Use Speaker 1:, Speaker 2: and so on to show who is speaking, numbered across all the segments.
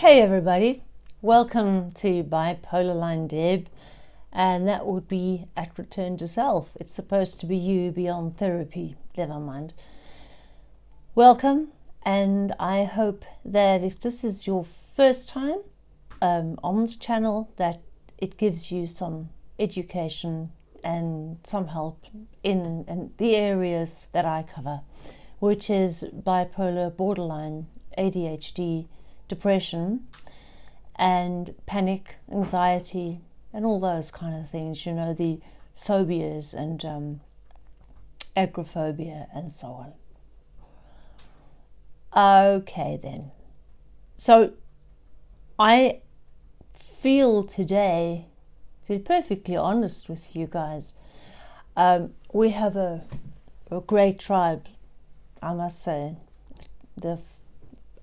Speaker 1: Hey everybody, welcome to Bipolar Line Deb, and that would be at Return to Self. It's supposed to be you beyond therapy, never mind. Welcome, and I hope that if this is your first time um, on this channel, that it gives you some education and some help in, in the areas that I cover, which is bipolar, borderline, ADHD, depression and panic, anxiety, and all those kind of things, you know, the phobias and um, agoraphobia and so on. Okay, then. So I feel today, to be perfectly honest with you guys, um, we have a, a great tribe, I must say. The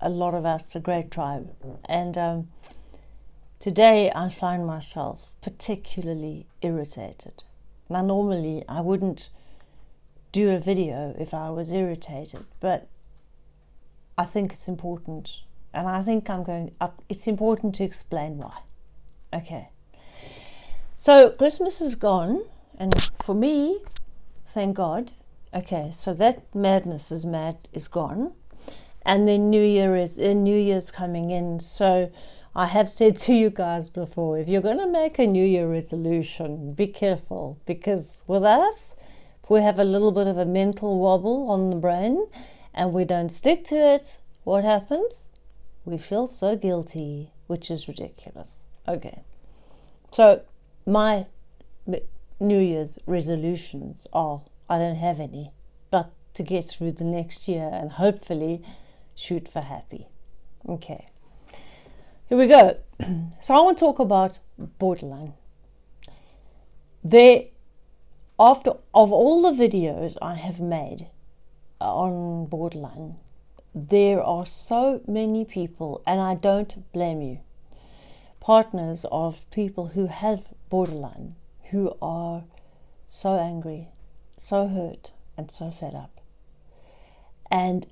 Speaker 1: a lot of us a great tribe. And um, today I find myself particularly irritated. Now, normally I wouldn't do a video if I was irritated, but I think it's important. And I think I'm going up, it's important to explain why. Okay. So Christmas is gone, and for me, thank God. Okay, so that madness is mad is gone and then New Year is uh, New Year's coming in. So I have said to you guys before, if you're going to make a New Year resolution, be careful because with us, if we have a little bit of a mental wobble on the brain and we don't stick to it, what happens? We feel so guilty, which is ridiculous. Okay, so my New Year's resolutions are I don't have any, but to get through the next year and hopefully shoot for happy. Okay, here we go. so I want to talk about borderline. There, after of all the videos I have made on borderline, there are so many people, and I don't blame you, partners of people who have borderline, who are so angry, so hurt, and so fed up. And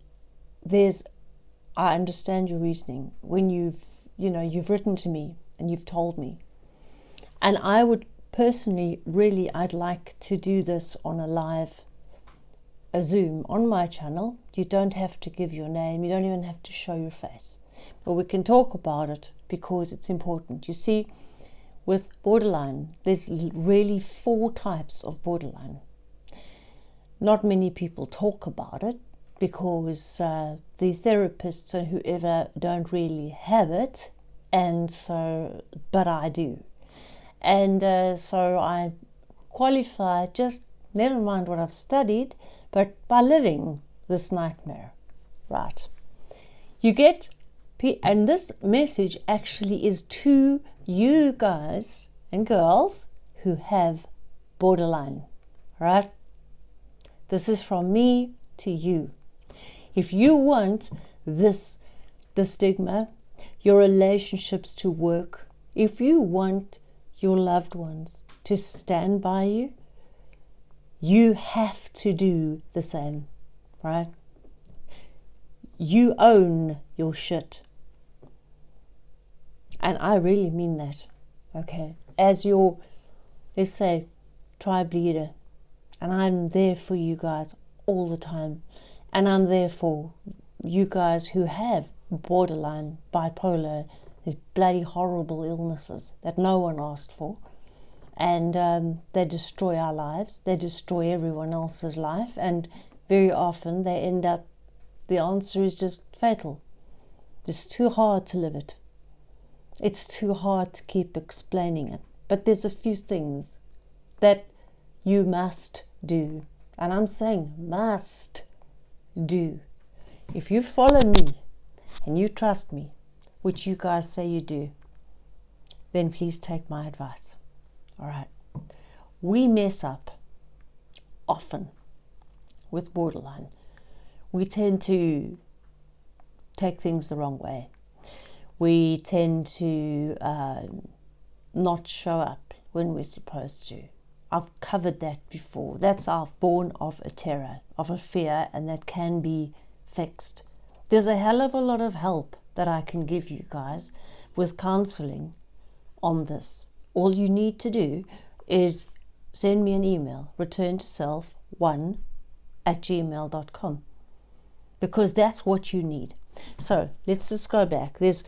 Speaker 1: there's I understand your reasoning when you've, you know, you've written to me and you've told me. And I would personally, really, I'd like to do this on a live, a Zoom on my channel. You don't have to give your name. You don't even have to show your face. But we can talk about it because it's important. You see, with borderline, there's really four types of borderline. Not many people talk about it because uh, the therapists and whoever don't really have it, and so, but I do. And uh, so I qualify just never mind what I've studied, but by living this nightmare, right? You get, and this message actually is to you guys and girls who have borderline, right? This is from me to you. If you want this, the stigma, your relationships to work, if you want your loved ones to stand by you, you have to do the same, right? You own your shit. And I really mean that, okay? As your, let's say, tribe leader, and I'm there for you guys all the time. And I'm there for you guys who have borderline, bipolar, these bloody horrible illnesses that no one asked for. And um, they destroy our lives, they destroy everyone else's life, and very often they end up, the answer is just fatal. It's too hard to live it. It's too hard to keep explaining it. But there's a few things that you must do. And I'm saying must do. If you follow me and you trust me, which you guys say you do, then please take my advice. All right. We mess up often with borderline. We tend to take things the wrong way. We tend to uh, not show up when we're supposed to. I've covered that before. That's born of a terror, of a fear, and that can be fixed. There's a hell of a lot of help that I can give you guys with counseling on this. All you need to do is send me an email, return to self one at gmail.com, because that's what you need. So let's just go back. There's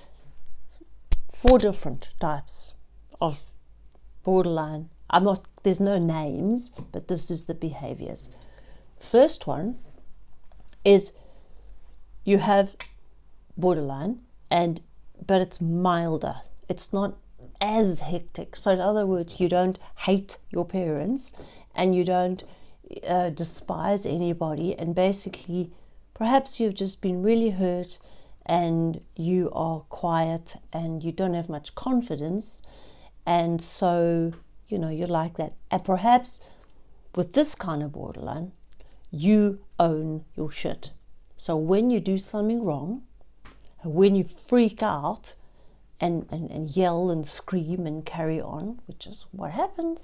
Speaker 1: four different types of borderline. I'm not, there's no names, but this is the behaviors. First one is you have borderline and but it's milder. It's not as hectic. So in other words, you don't hate your parents and you don't uh, despise anybody and basically perhaps you've just been really hurt and you are quiet and you don't have much confidence and so you know you're like that. And perhaps with this kind of borderline you own your shit. So when you do something wrong when you freak out and, and, and yell and scream and carry on which is what happens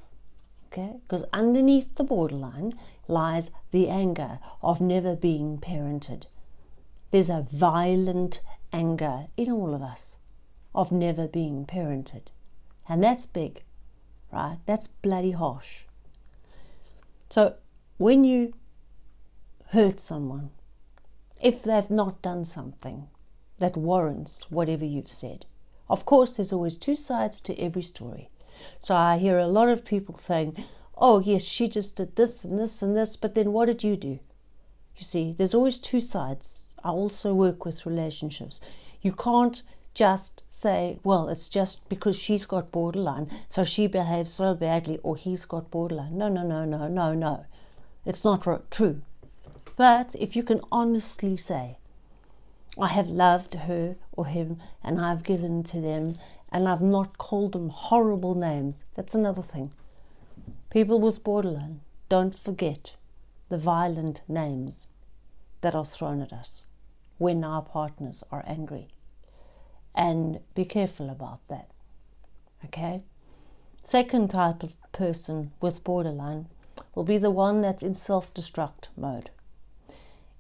Speaker 1: okay? Because underneath the borderline lies the anger of never being parented. There's a violent anger in all of us of never being parented. And that's big, right? That's bloody harsh. So when you hurt someone, if they've not done something that warrants whatever you've said, of course, there's always two sides to every story. So I hear a lot of people saying, oh, yes, she just did this and this and this, but then what did you do? You see, there's always two sides I also work with relationships. You can't just say, well, it's just because she's got borderline, so she behaves so badly, or he's got borderline. No, no, no, no, no, no. It's not true. But if you can honestly say, I have loved her or him, and I've given to them, and I've not called them horrible names, that's another thing. People with borderline don't forget the violent names that are thrown at us when our partners are angry. And be careful about that. Okay? Second type of person with borderline will be the one that's in self destruct mode.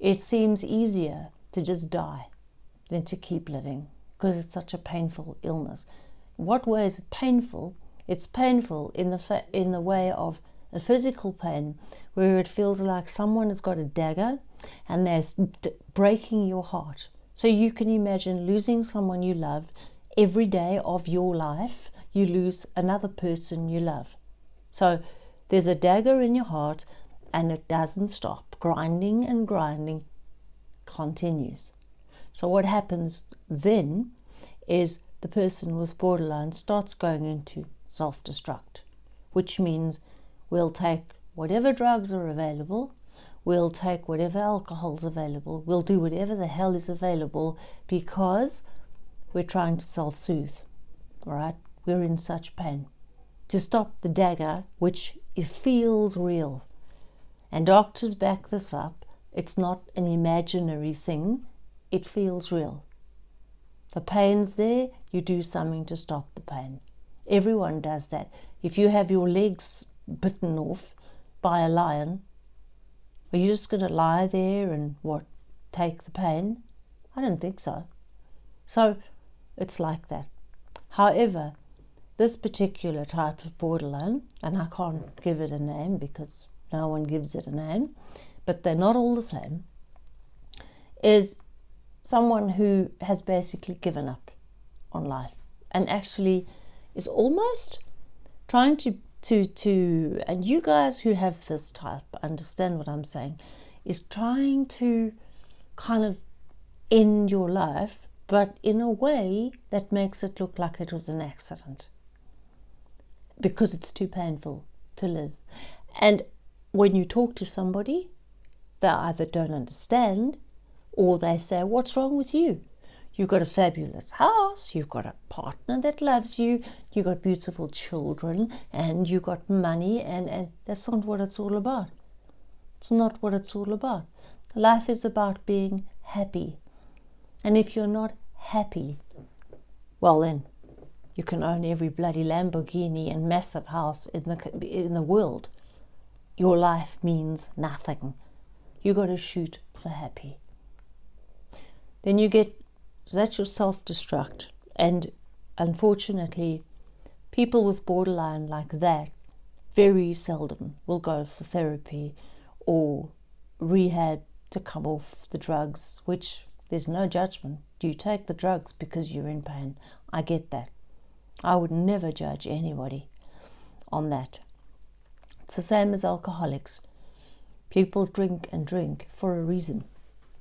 Speaker 1: It seems easier to just die than to keep living because it's such a painful illness. What way is it painful? It's painful in the, in the way of a physical pain where it feels like someone has got a dagger and they're breaking your heart. So you can imagine losing someone you love every day of your life, you lose another person you love. So there's a dagger in your heart and it doesn't stop. Grinding and grinding continues. So what happens then is the person with borderline starts going into self destruct, which means we'll take whatever drugs are available We'll take whatever alcohol's available. We'll do whatever the hell is available because we're trying to self soothe. right? We're in such pain. To stop the dagger, which it feels real. And doctors back this up. It's not an imaginary thing, it feels real. The pain's there, you do something to stop the pain. Everyone does that. If you have your legs bitten off by a lion, are you just going to lie there and what, take the pain? I don't think so. So it's like that. However, this particular type of borderline, and I can't give it a name because no one gives it a name, but they're not all the same, is someone who has basically given up on life and actually is almost trying to to to and you guys who have this type understand what I'm saying is trying to kind of end your life but in a way that makes it look like it was an accident. Because it's too painful to live. And when you talk to somebody they either don't understand or they say what's wrong with you You've got a fabulous house, you've got a partner that loves you, you've got beautiful children, and you've got money, and, and that's not what it's all about. It's not what it's all about. Life is about being happy. And if you're not happy, well then, you can own every bloody Lamborghini and massive house in the, in the world. Your life means nothing. You've got to shoot for happy. Then you get So that's your self destruct. And unfortunately, people with borderline like that very seldom will go for therapy or rehab to come off the drugs, which there's no judgment. You take the drugs because you're in pain. I get that. I would never judge anybody on that. It's the same as alcoholics. People drink and drink for a reason.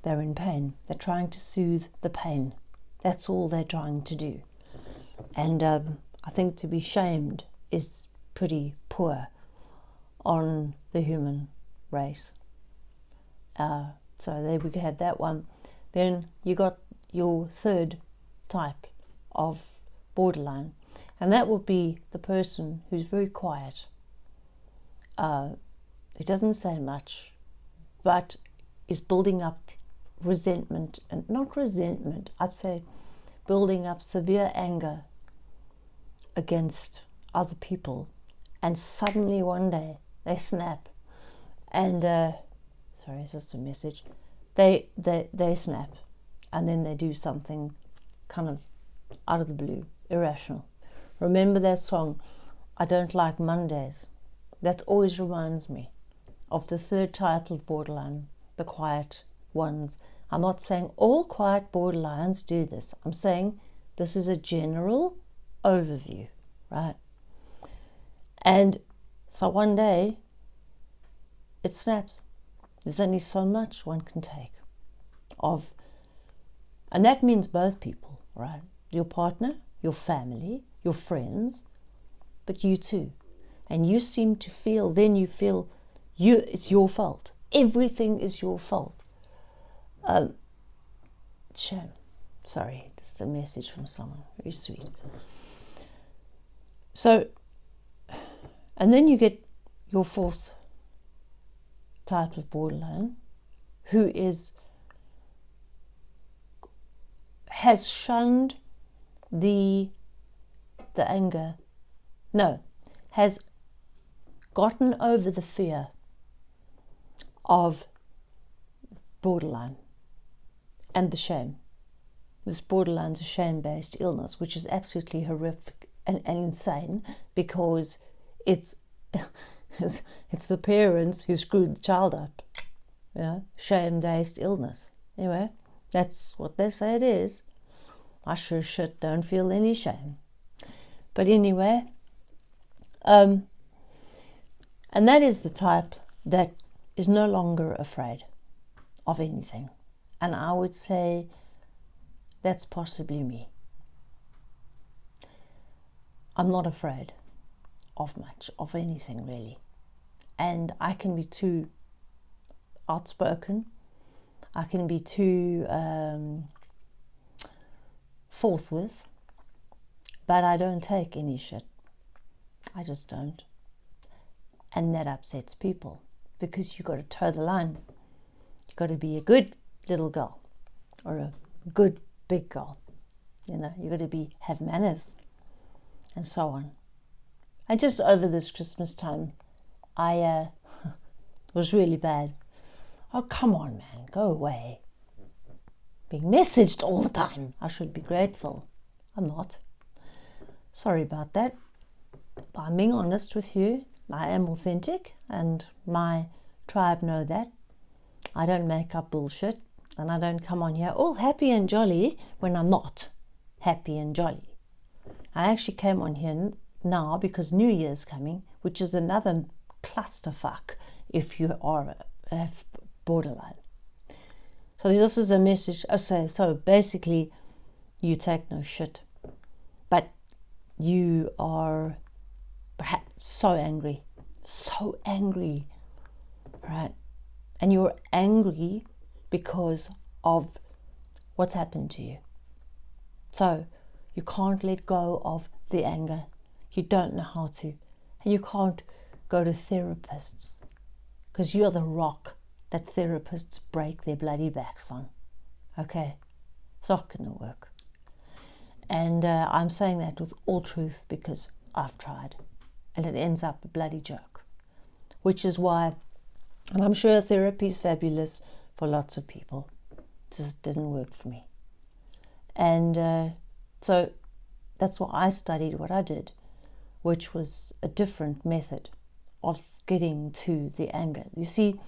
Speaker 1: They're in pain. They're trying to soothe the pain. That's all they're trying to do. And um, I think to be shamed is pretty poor on the human race. Uh, so there we have that one. Then you got your third type of borderline, and that would be the person who's very quiet. Uh, he doesn't say much, but is building up resentment, and not resentment, I'd say building up severe anger against other people. And suddenly one day they snap and uh, sorry, it's just a message. They they they snap, and then they do something kind of out of the blue, irrational. Remember that song, "I Don't Like Mondays." That always reminds me of the third title of borderline, the quiet ones. I'm not saying all quiet borderlines do this. I'm saying this is a general overview, right? And so one day it snaps. There's only so much one can take of, and that means both people, right? Your partner, your family, your friends, but you too. And you seem to feel, then you feel you, it's your fault. Everything is your fault. Um, shame. Sorry, just a message from someone. Very sweet. So, and then you get your fourth type of borderline who is has shunned the the anger no has gotten over the fear of borderline and the shame this borderline's a shame-based illness which is absolutely horrific and, and insane because it's it's, it's the parents who screwed the child up. Yeah, shame-based illness. Anyway, that's what they say it is. I sure shit don't feel any shame. But anyway, um, and that is the type that is no longer afraid of anything. And I would say that's possibly me. I'm not afraid of much, of anything really and I can be too outspoken. I can be too um, forthwith, but I don't take any shit. I just don't. And that upsets people because you've got to toe the line. You've got to be a good little girl or a good big girl. You know, you've got to be have manners and so on. And just over this Christmas time, I uh, was really bad. Oh, come on, man, go away. Being messaged all the time. I should be grateful. I'm not. Sorry about that. But I'm being honest with you. I am authentic, and my tribe know that. I don't make up bullshit, and I don't come on here all happy and jolly when I'm not happy and jolly. I actually came on here now because New Year's coming, which is another clusterfuck if you are have borderline. So this is a message. Oh, I say so. Basically, you take no shit, but you are perhaps so angry, so angry, right? And you're angry because of what's happened to you. So you can't let go of the anger. You don't know how to, and you can't go to therapists because you're the rock that therapists break their bloody backs on. Okay, it's not going to work. And uh, I'm saying that with all truth because I've tried and it ends up a bloody joke. Which is why, and I'm sure therapy is fabulous for lots of people, just didn't work for me. And uh, so that's why I studied what I did, which was a different method of getting to the anger. You see,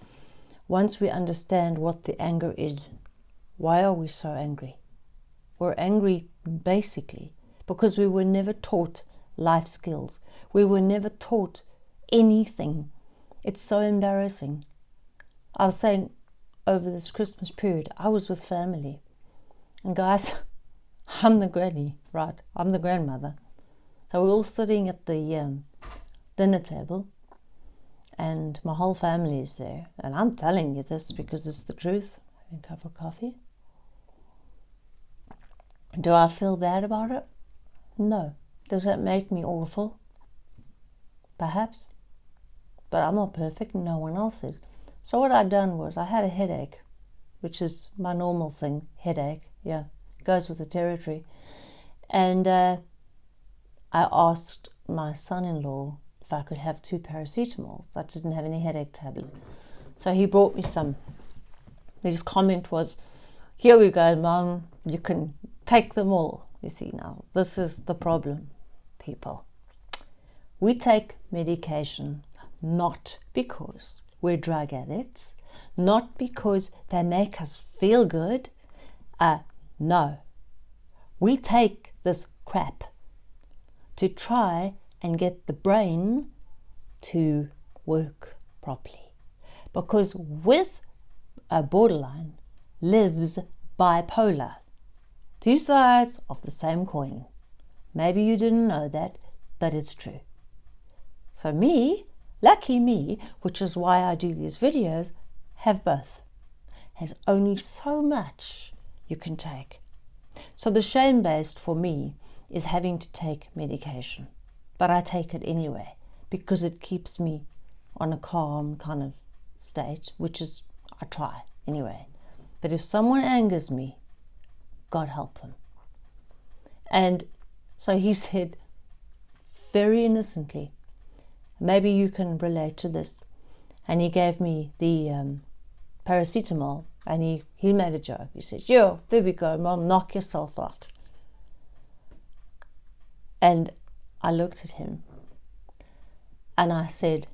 Speaker 1: once we understand what the anger is, why are we so angry? We're angry basically because we were never taught life skills. We were never taught anything. It's so embarrassing. I was saying over this Christmas period, I was with family. And guys, I'm the granny, right? I'm the grandmother. So we're all sitting at the um, dinner table, and my whole family is there. And I'm telling you this because it's the truth. Having a cup of coffee. Do I feel bad about it? No. Does that make me awful? Perhaps. But I'm not perfect, no one else is. So what I'd done was I had a headache, which is my normal thing, headache, yeah, goes with the territory. And uh, I asked my son-in-law if I could have two paracetamols. I didn't have any headache tablets. So he brought me some. His comment was, here we go, mum, you can take them all. You see now, this is the problem, people. We take medication not because we're drug addicts, not because they make us feel good. Uh, no. We take this crap to try and get the brain to work properly. Because with a borderline lives bipolar, two sides of the same coin. Maybe you didn't know that, but it's true. So me, lucky me, which is why I do these videos, have both. Has only so much you can take. So the shame-based for me is having to take medication. But I take it anyway because it keeps me on a calm kind of state, which is, I try anyway. But if someone angers me, God help them. And so he said, very innocently, maybe you can relate to this. And he gave me the um, paracetamol and he, he made a joke. He said, yo, there we go, mom, knock yourself out. And I looked at him and I said,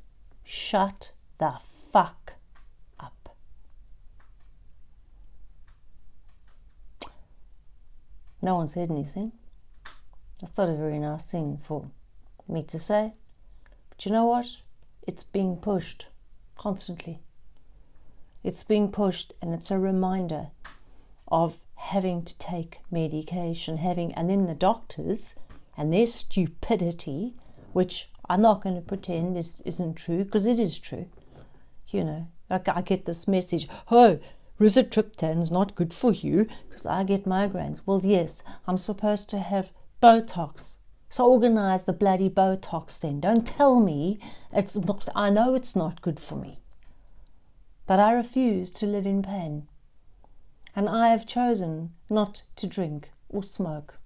Speaker 1: shut the fuck up. No one said anything. That's not a very nice thing for me to say. But you know what? It's being pushed constantly. It's being pushed and it's a reminder of having to take medication, having, and then the doctors and their stupidity, which I'm not going to pretend is, isn't true, because it is true. You know, like I get this message, oh, rizatriptan's not good for you, because I get migraines. Well, yes, I'm supposed to have Botox so organize the bloody Botox then. Don't tell me it's not, I know it's not good for me. But I refuse to live in pain. And I have chosen not to drink or smoke.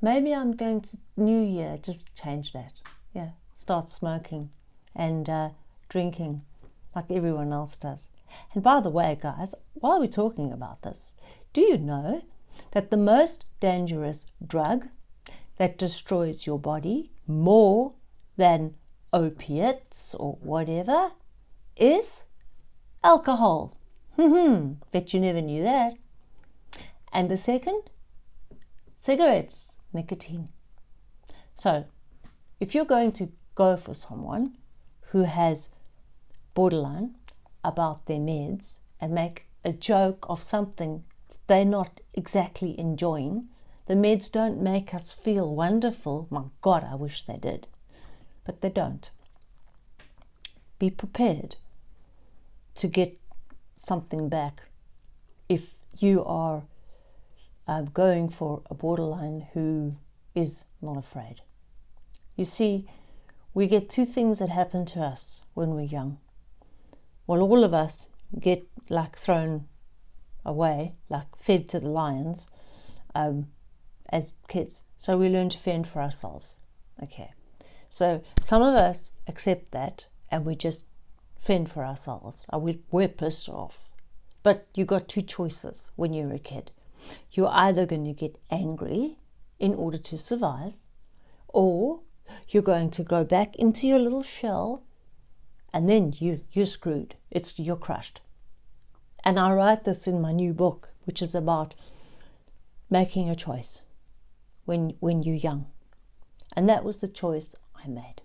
Speaker 1: Maybe I'm going to New Year just change that. Yeah, start smoking and uh, drinking like everyone else does. And by the way, guys, while we're talking about this, do you know that the most dangerous drug that destroys your body more than opiates or whatever is alcohol. Bet you never knew that. And the second, cigarettes, nicotine. So, if you're going to go for someone who has borderline about their meds and make a joke of something they're not exactly enjoying, the meds don't make us feel wonderful. My God, I wish they did. But they don't. Be prepared to get something back if you are uh, going for a borderline who is not afraid. You see, we get two things that happen to us when we're young. Well, all of us get like thrown away, like fed to the lions. Um, as kids. So we learn to fend for ourselves. Okay. So some of us accept that and we just fend for ourselves. Uh, we're pissed off. But you got two choices when you're a kid. You're either going to get angry in order to survive, or you're going to go back into your little shell and then you you're screwed. It's you're crushed. And I write this in my new book, which is about making a choice when when you're young. And that was the choice I made.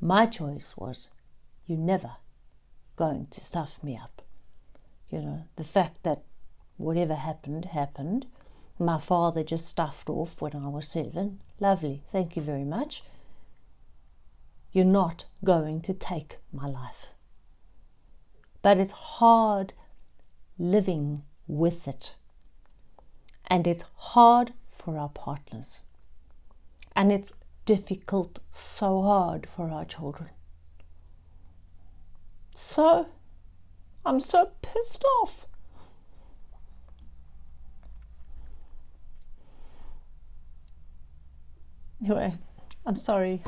Speaker 1: My choice was you're never going to stuff me up. You know, the fact that whatever happened, happened. My father just stuffed off when I was seven. Lovely, thank you very much. You're not going to take my life. But it's hard living with it. And it's hard for our partners. And it's difficult, so hard for our children. So, I'm so pissed off. Anyway, I'm sorry.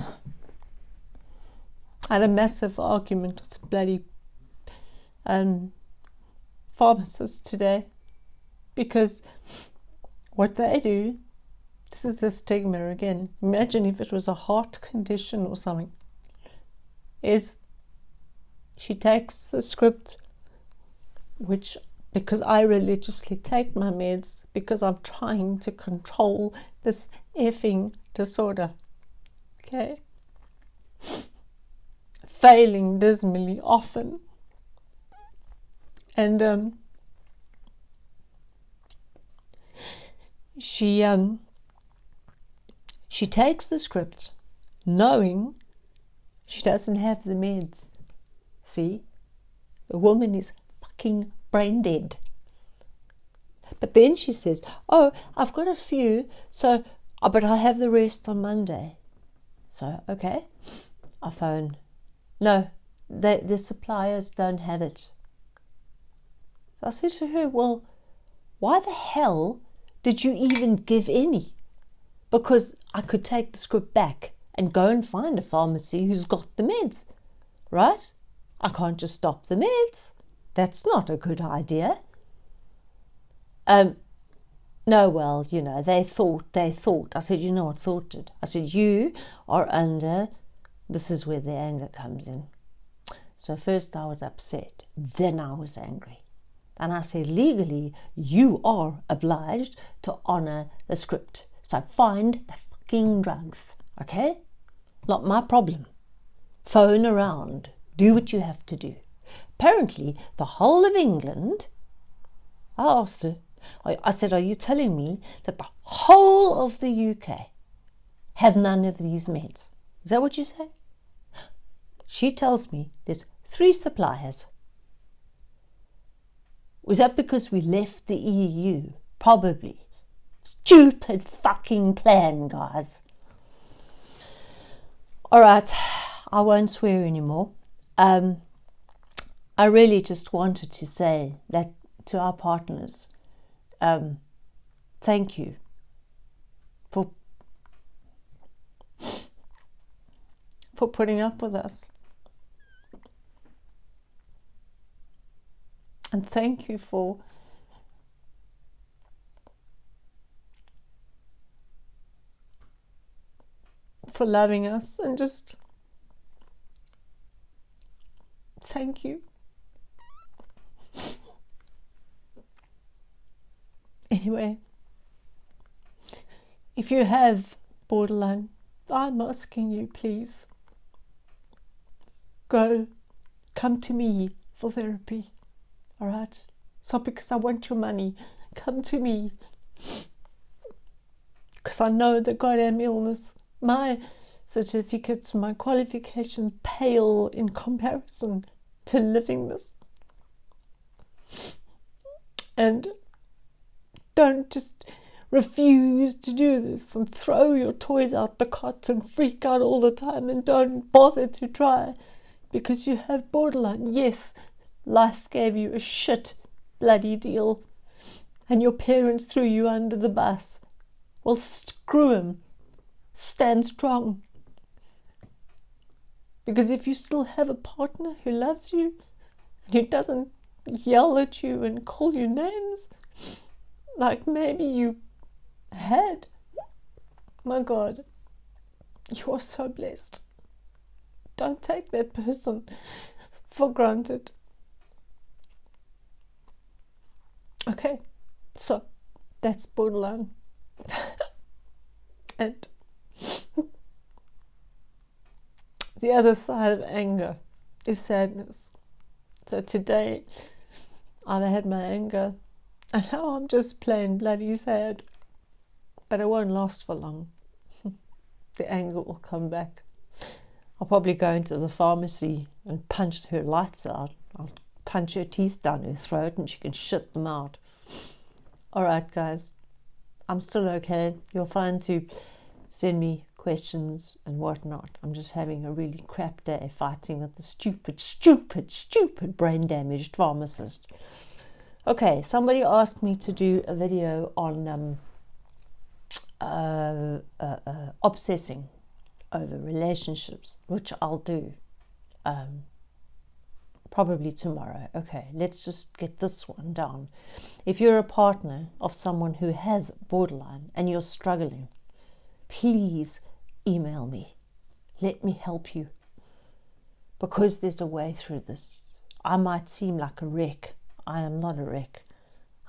Speaker 1: I had a massive argument with a bloody um, pharmacists today because what they do, this is the stigma again. Imagine if it was a heart condition or something, is she takes the script, which because I religiously take my meds because I'm trying to control this effing disorder. Okay? Failing dismally often. And um, she um, she takes the script knowing she doesn't have the meds. See? The woman is fucking brain dead. But then she says, Oh, I've got a few, so, oh, but I'll have the rest on Monday. So, okay, I phone. No, the, the suppliers don't have it. I said to her, Well, why the hell did you even give any? Because I could take the script back and go and find a pharmacy who's got the meds, right? I can't just stop the meds. That's not a good idea. Um, no, well, you know, they thought, they thought. I said, you know what thought did? I said, you are under, this is where the anger comes in. So first I was upset, then I was angry. And I said, legally, you are obliged to honour the script. So find the fucking drugs, okay? Not my problem. Phone around, do what you have to do. Apparently, the whole of England, I asked her, I, said, Are you telling me that the whole of the UK have none of these meds? Is that what you say? She tells me there's three suppliers. Was that because we left the EU? Probably. Stupid fucking plan, guys. All right, I won't swear anymore. Um, I really just wanted to say that to our partners, um, thank you for for putting up with us. And thank you for for loving us and just thank you. Anyway, if you have borderline, I'm asking you, please go, come to me for therapy. All right? It's not because I want your money. Come to me. Because I know that goddamn illness. My certificates, my qualifications pale in comparison to living this. And don't just refuse to do this and throw your toys out the cot and freak out all the time and don't bother to try because you have borderline. Yes, life gave you a shit bloody deal and your parents threw you under the bus. Well, screw 'em. Stand strong. Because if you still have a partner who loves you and who doesn't yell at you and call you names, like maybe you had. My God, you are so blessed. Don't take that person for granted. Okay, so that's borderline. and the other side of anger is sadness. So today I've had my anger and now I'm just plain bloody sad. But it won't last for long. the anger will come back. I'll probably go into the pharmacy and punch her lights out. I'll punch her teeth down her throat and she can shit them out. All right, guys. I'm still okay. You're fine to send me questions and whatnot. I'm just having a really crap day fighting with the stupid, stupid, stupid brain damaged pharmacist. Okay, somebody asked me to do a video on um, uh, uh, uh, obsessing over relationships, which I'll do um, probably tomorrow. Okay, let's just get this one down. If you're a partner of someone who has borderline and you're struggling, please email me. Let me help you. Because there's a way through this. I might seem like a wreck. I am not a wreck.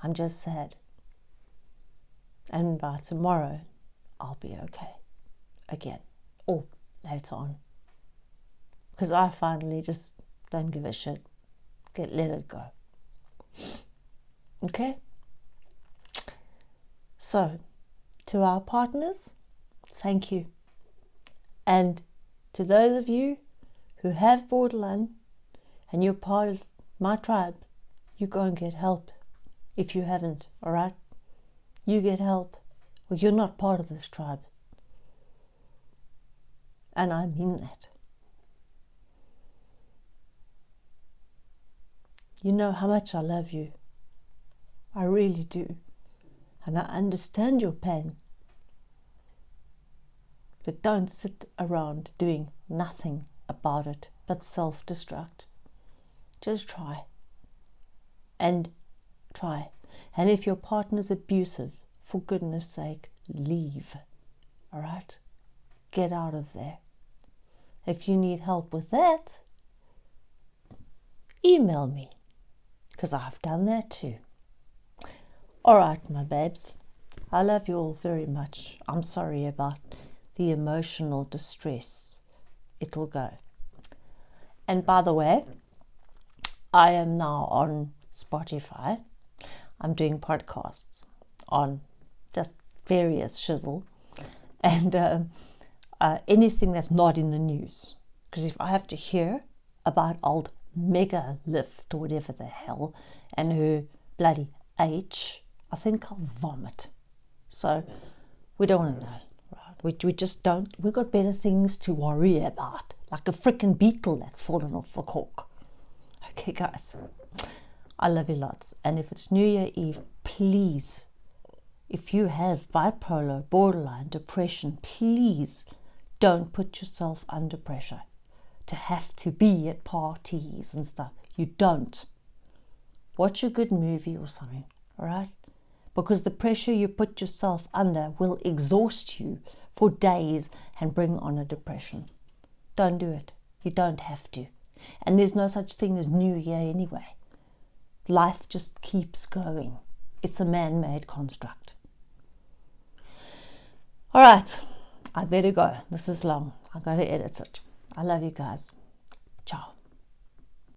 Speaker 1: I'm just sad. And by tomorrow, I'll be okay again or later on. Because I finally just don't give a shit. Get let it go. Okay? So, to our partners, thank you. And to those of you who have borderline and you're part of my tribe, you go and get help if you haven't, all right? You get help. Well, you're not part of this tribe. And I mean that. You know how much I love you. I really do. And I understand your pain. But don't sit around doing nothing about it but self destruct. Just try. And try. And if your partner's abusive, for goodness sake, leave. All right? Get out of there. If you need help with that, email me because I've done that too. All right, my babes. I love you all very much. I'm sorry about the emotional distress. It'll go. And by the way, I am now on Spotify. I'm doing podcasts on just various shizzle and uh, uh, anything that's not in the news. Because if I have to hear about old mega lift or whatever the hell and her bloody H, I think I'll vomit. So we don't want to know. We, we just don't. We've got better things to worry about, like a freaking beetle that's fallen off the cork. Okay, guys, I love you lots. And if it's New Year Eve, please, if you have bipolar, borderline, depression, please don't put yourself under pressure to have to be at parties and stuff. You don't. Watch a good movie or something, all right? Because the pressure you put yourself under will exhaust you for days and bring on a depression. Don't do it. You don't have to. And there's no such thing as New Year anyway. Life just keeps going. It's a man made construct. All right, I better go. This is long. I've got to edit it. I love you guys. Ciao.